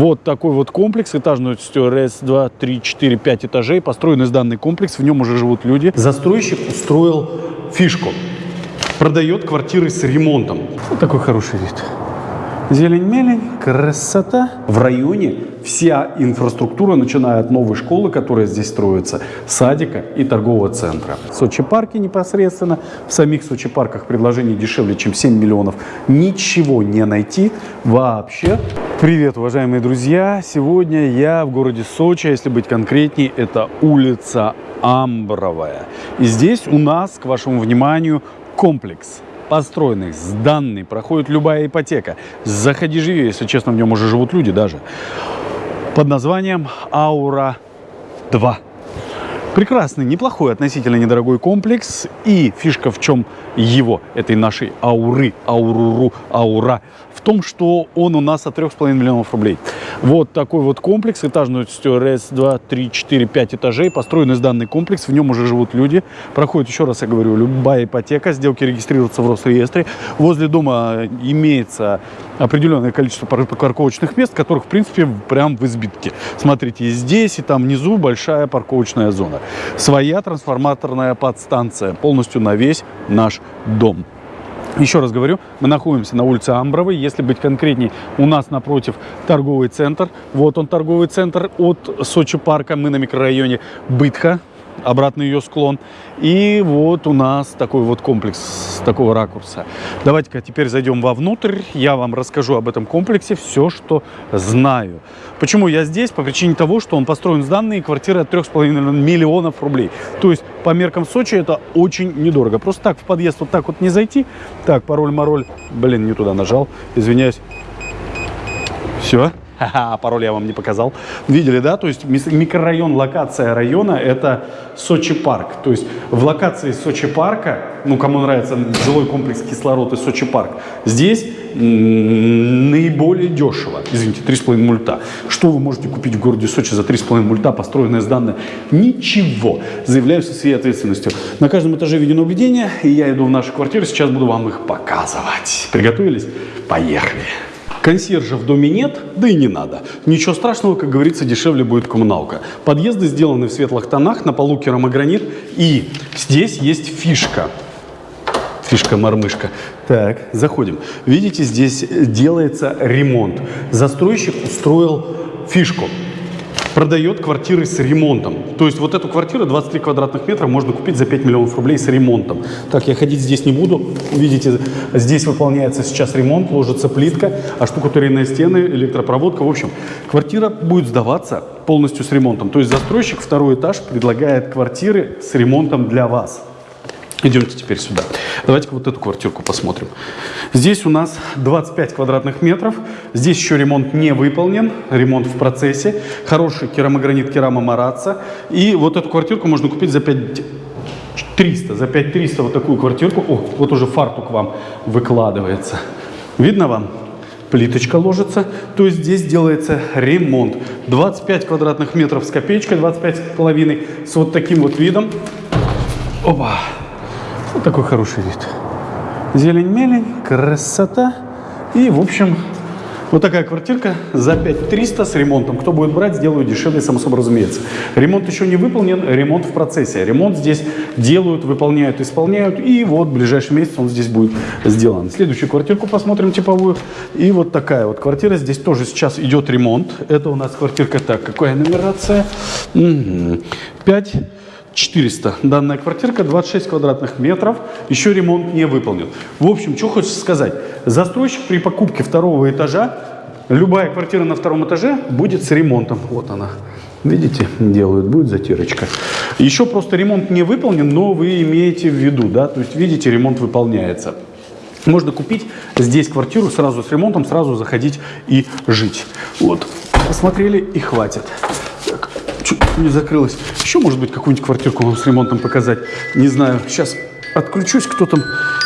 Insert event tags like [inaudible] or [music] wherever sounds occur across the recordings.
Вот такой вот комплекс этажностью раз, два, три, четыре, пять этажей. Построен из данный комплекс, в нем уже живут люди. Застройщик устроил фишку. Продает квартиры с ремонтом. Вот такой хороший вид. Зелень-мелень, красота. В районе вся инфраструктура, начиная от новой школы, которая здесь строится, садика и торгового центра. В Сочи-парке непосредственно, в самих Сочи-парках предложений дешевле, чем 7 миллионов. Ничего не найти вообще. Привет, уважаемые друзья! Сегодня я в городе Сочи, а если быть конкретней, это улица Амбровая. И здесь у нас, к вашему вниманию, комплекс построенный, сданный, проходит любая ипотека. Заходи, живи, если честно, в нем уже живут люди даже. Под названием Аура-2. Прекрасный, неплохой, относительно недорогой комплекс. И фишка в чем его, этой нашей ауры, ауруру, аура, в том, что он у нас от 3,5 миллионов рублей. Вот такой вот комплекс, этажностью раз, два, три, четыре, пять этажей. Построен из данный комплекс, в нем уже живут люди. Проходит, еще раз я говорю, любая ипотека, сделки регистрируются в Росреестре. Возле дома имеется определенное количество парковочных мест, которых, в принципе, прям в избитке. Смотрите, и здесь, и там внизу большая парковочная зона. Своя трансформаторная подстанция, полностью на весь наш дом. Еще раз говорю, мы находимся на улице Амбровой. Если быть конкретней, у нас напротив торговый центр. Вот он торговый центр от Сочи парка. Мы на микрорайоне Бытха обратный ее склон. И вот у нас такой вот комплекс с такого ракурса. Давайте-ка теперь зайдем вовнутрь. Я вам расскажу об этом комплексе все, что знаю. Почему я здесь? По причине того, что он построен с данной квартиры от 3,5 миллионов рублей. То есть по меркам Сочи это очень недорого. Просто так в подъезд вот так вот не зайти. Так, пароль-мароль. Блин, не туда нажал. Извиняюсь. Все. Ха-ха, пароль я вам не показал. Видели, да? То есть микрорайон, локация района – это Сочи парк. То есть в локации Сочи парка, ну, кому нравится жилой комплекс кислород и Сочи парк, здесь наиболее дешево. Извините, 3,5 мульта. Что вы можете купить в городе Сочи за 3,5 мульта, построенное данной? Ничего. Заявляю со своей ответственностью. На каждом этаже видеонаблюдение, и я иду в нашу квартиру, сейчас буду вам их показывать. Приготовились? Поехали. Консьержа в доме нет, да и не надо. Ничего страшного, как говорится, дешевле будет коммуналка. Подъезды сделаны в светлых тонах, на полу керамогранит. И здесь есть фишка. Фишка-мормышка. Так, заходим. Видите, здесь делается ремонт. Застройщик устроил фишку продает квартиры с ремонтом. То есть вот эту квартиру 23 квадратных метра можно купить за 5 миллионов рублей с ремонтом. Так, я ходить здесь не буду. Видите, здесь выполняется сейчас ремонт, ложится плитка, а штукатуренные стены, электропроводка. В общем, квартира будет сдаваться полностью с ремонтом. То есть застройщик второй этаж предлагает квартиры с ремонтом для вас. Идемте теперь сюда. Давайте-ка вот эту квартирку посмотрим. Здесь у нас 25 квадратных метров. Здесь еще ремонт не выполнен, ремонт в процессе. Хороший керамогранит керама Мараца. И вот эту квартирку можно купить за 5 300. За 5 300 вот такую квартирку. О, вот уже фартук вам выкладывается. Видно вам? Плиточка ложится. То есть здесь делается ремонт. 25 квадратных метров с копеечкой, 25 с половиной. С вот таким вот видом. Опа! Вот такой хороший вид. Зелень-мелень, красота. И, в общем, вот такая квартирка за 5300 с ремонтом. Кто будет брать, сделаю дешевле, само собой разумеется. Ремонт еще не выполнен, ремонт в процессе. Ремонт здесь делают, выполняют, исполняют. И вот в ближайший месяц он здесь будет сделан. Следующую квартирку посмотрим типовую. И вот такая вот квартира. Здесь тоже сейчас идет ремонт. Это у нас квартирка так. Какая нумерация? 5 400. Данная квартирка 26 квадратных метров, еще ремонт не выполнен. В общем, что хочется сказать. Застройщик при покупке второго этажа, любая квартира на втором этаже будет с ремонтом. Вот она. Видите, делают, будет затирочка. Еще просто ремонт не выполнен, но вы имеете в виду, да, то есть видите, ремонт выполняется. Можно купить здесь квартиру сразу с ремонтом, сразу заходить и жить. Вот, посмотрели и хватит не закрылась. Еще, может быть, какую-нибудь квартирку вам с ремонтом показать. Не знаю. Сейчас отключусь, кто там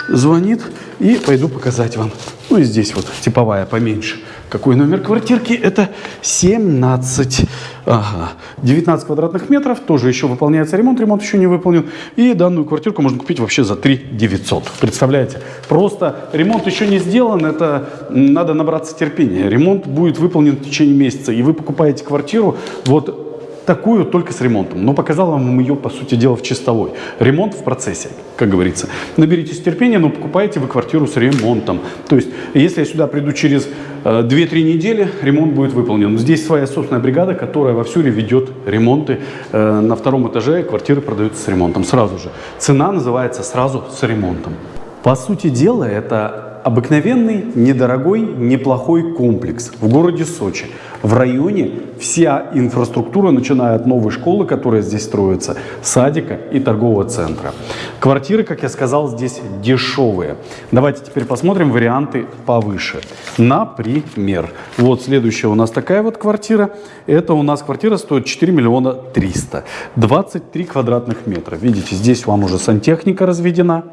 звонит, и пойду показать вам. Ну и здесь вот типовая поменьше. какой номер квартирки? Это 17, ага, 19 квадратных метров. Тоже еще выполняется ремонт. Ремонт еще не выполнен. И данную квартирку можно купить вообще за 3 900. Представляете? Просто ремонт еще не сделан. Это надо набраться терпения. Ремонт будет выполнен в течение месяца. И вы покупаете квартиру вот такую только с ремонтом. Но показал вам ее, по сути дела, в чистовой. Ремонт в процессе, как говорится. Наберитесь терпения, но покупаете вы квартиру с ремонтом. То есть, если я сюда приду через э, 2-3 недели, ремонт будет выполнен. Здесь своя собственная бригада, которая во всю ведет ремонты. Э, на втором этаже квартиры продаются с ремонтом сразу же. Цена называется сразу с ремонтом. По сути дела, это обыкновенный, недорогой, неплохой комплекс в городе Сочи. В районе вся инфраструктура, начиная от новой школы, которая здесь строится, садика и торгового центра. Квартиры, как я сказал, здесь дешевые. Давайте теперь посмотрим варианты повыше. Например, вот следующая у нас такая вот квартира. Это у нас квартира стоит 4 миллиона 300. 23 квадратных метра. Видите, здесь вам уже сантехника разведена,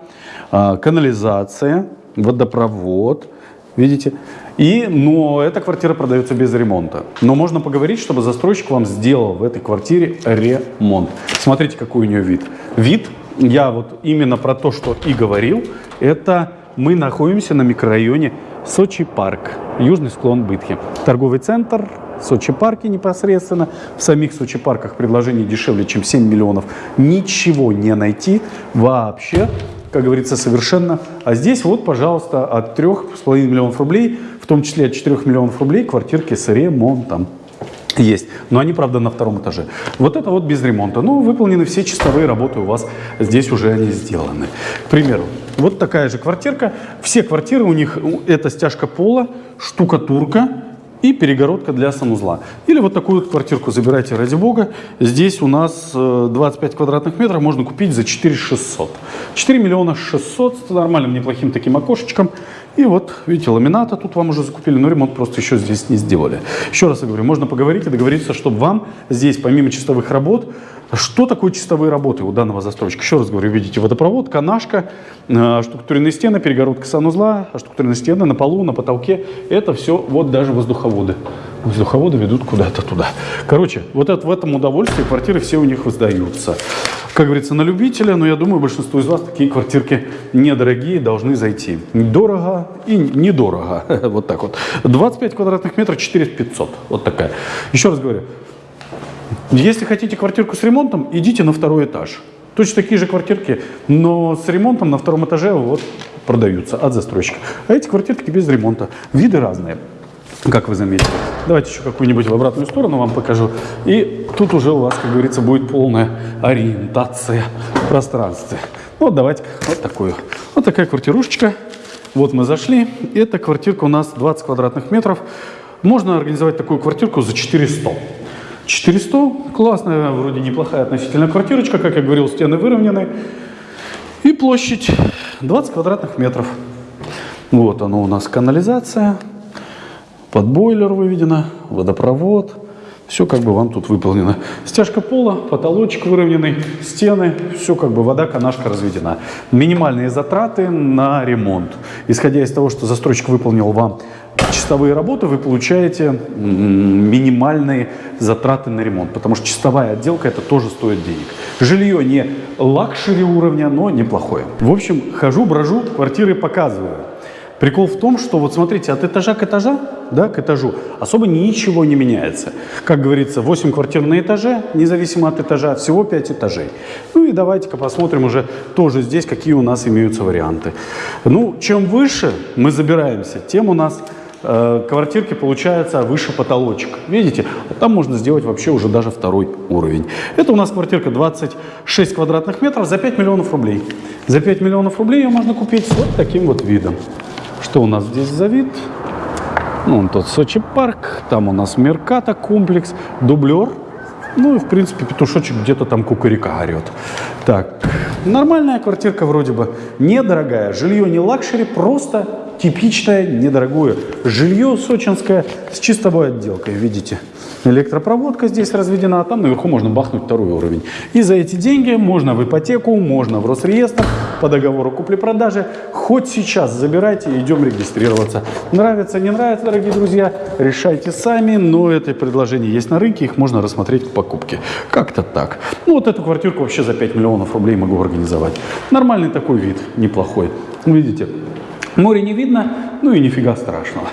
а, канализация, водопровод, видите? И, но эта квартира продается без ремонта. Но можно поговорить, чтобы застройщик вам сделал в этой квартире ремонт. Смотрите, какой у нее вид. Вид, я вот именно про то, что и говорил, это мы находимся на микрорайоне Сочи парк, южный склон Бытхи. Торговый центр, Сочи парке непосредственно. В самих Сочи парках предложений дешевле, чем 7 миллионов. Ничего не найти вообще как говорится, совершенно. А здесь вот, пожалуйста, от 3,5 миллионов рублей, в том числе от 4 миллионов рублей, квартирки с ремонтом есть. Но они, правда, на втором этаже. Вот это вот без ремонта. Ну, выполнены все чистовые работы у вас. Здесь уже они сделаны. К примеру, вот такая же квартирка. Все квартиры у них, это стяжка пола, штукатурка, и перегородка для санузла. Или вот такую вот квартирку забирайте ради бога. Здесь у нас 25 э, квадратных метров можно купить за 4 600. 4 миллиона 600 с нормальным неплохим таким окошечком. И вот, видите, ламината тут вам уже закупили, но ремонт просто еще здесь не сделали. Еще раз я говорю, можно поговорить и договориться, чтобы вам здесь, помимо чистовых работ, что такое чистовые работы у данного застройщика? Еще раз говорю, видите, водопровод, канашка, э, штукатуренные стены, перегородка санузла, штукатуренные стены на полу, на потолке. Это все вот даже воздуховоды. Воздуховоды ведут куда-то туда. Короче, вот это, в этом удовольствии квартиры все у них воздаются. Как говорится, на любителя, но я думаю, большинство из вас такие квартирки недорогие должны зайти. Дорого и недорого. [laughs] Вот так вот. 25 квадратных метров, 4 500. Вот такая. Еще раз говорю, если хотите квартирку с ремонтом, идите на второй этаж. Точно такие же квартирки, но с ремонтом на втором этаже вот продаются от застройщика. А эти квартирки без ремонта. Виды разные, как вы заметили. Давайте еще какую-нибудь в обратную сторону вам покажу. И тут уже у вас, как говорится, будет полная ориентация в пространстве. Ну, вот давайте вот такую. Вот такая квартирушечка. Вот мы зашли. Эта квартирка у нас 20 квадратных метров. Можно организовать такую квартирку за 400. 400, классная, вроде неплохая относительно квартирочка, как я говорил, стены выровнены. И площадь 20 квадратных метров. Вот оно у нас канализация, под бойлер выведено, водопровод. Все как бы вам тут выполнено. Стяжка пола, потолочек выровненный, стены, все как бы вода, канашка разведена. Минимальные затраты на ремонт. Исходя из того, что застройщик выполнил вам чистовые работы, вы получаете минимальные затраты на ремонт, потому что чистовая отделка это тоже стоит денег. Жилье не luxury уровня, но неплохое. В общем, хожу, брожу, квартиры показываю. Прикол в том, что вот смотрите, от этажа к этажа, да, к этажу особо ничего не меняется. Как говорится, 8 квартир на этаже, независимо от этажа, всего 5 этажей. Ну и давайте-ка посмотрим уже тоже здесь, какие у нас имеются варианты. Ну, чем выше мы забираемся, тем у нас э, квартирки получается выше потолочек. Видите? Там можно сделать вообще уже даже второй уровень. Это у нас квартирка 26 квадратных метров за 5 миллионов рублей. За 5 миллионов рублей ее можно купить вот таким вот видом. Что у нас здесь за вид? Ну, он тот Сочи парк, там у нас Мерката комплекс, дублер. Ну и, в принципе, петушочек где-то там кукурика орет. Так, нормальная квартирка вроде бы, недорогая. Жилье не luxury, просто типичное недорогое жилье сочинское с чистовой отделкой, видите. Электропроводка здесь разведена, а там наверху можно бахнуть второй уровень. И за эти деньги можно в ипотеку, можно в Росреестр, по договору купли-продажи. Хоть сейчас забирайте, идем регистрироваться. Нравится, не нравится, дорогие друзья, решайте сами, но это предложение есть на рынке, их можно рассмотреть к покупке. Как-то так. Ну вот эту квартирку вообще за 5 миллионов рублей могу организовать. Нормальный такой вид, неплохой. Видите, море не видно, ну и нифига страшного.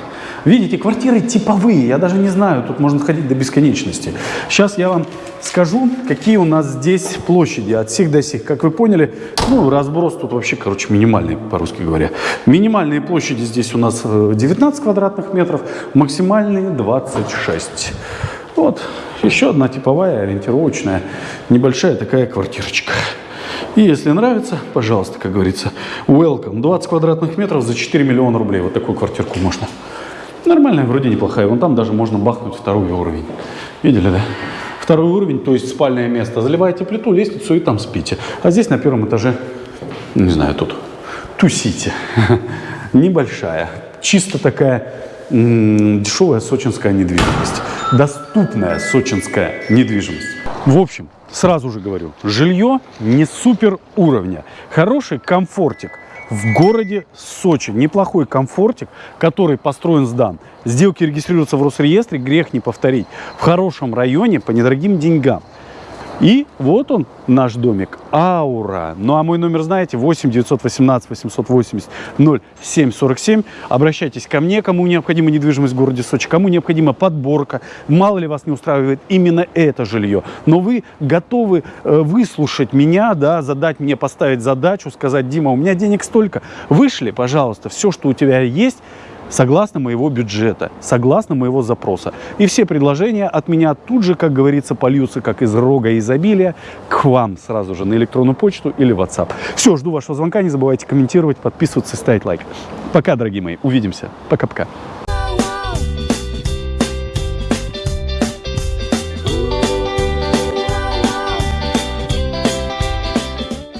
Видите, квартиры типовые, я даже не знаю, тут можно ходить до бесконечности. Сейчас я вам скажу, какие у нас здесь площади от сих до сих. Как вы поняли, ну, разброс тут вообще, короче, минимальный, по-русски говоря. Минимальные площади здесь у нас 19 э, квадратных метров, максимальные 26. Вот, еще одна типовая, ориентировочная, небольшая такая квартирочка. И если нравится, пожалуйста, как говорится, welcome. 20 квадратных метров за 4 миллиона рублей. Вот такую квартирку можно. Нормальная, вроде неплохая. Вон там даже можно бахнуть второй уровень. Видели, да? Второй уровень, то есть спальное место. Заливаете плиту, лестницу и там спите. А здесь на первом этаже, не знаю, тут тусите. [laughs] Небольшая. Чисто такая дешевая сочинская недвижимость. Доступная сочинская недвижимость. В общем, сразу же говорю, жилье не супер уровня. Хороший комфортик – в городе Сочи. Неплохой комфортик, который построен, сдан. Сделки регистрируются в Росреестре, грех не повторить. В хорошем районе по недорогим деньгам. И вот он, наш домик, Аура. Ну а мой номер знаете, 8 918 880 0747. Обращайтесь ко мне, кому необходима недвижимость в городе Сочи, кому необходима подборка. Мало ли вас не устраивает именно это жилье. Но вы готовы э, выслушать меня, да, задать мне, поставить задачу, сказать, Дима, у меня денег столько. Вышли, пожалуйста, все, что у тебя есть, согласно моего бюджета, согласно моего запроса. И все предложения от меня тут же, как говорится, польются, как из рога изобилия, к вам сразу же на электронную почту или WhatsApp. Все, жду вашего звонка, не забывайте комментировать, подписываться, ставить лайк. Пока, дорогие мои, увидимся. Пока-пока.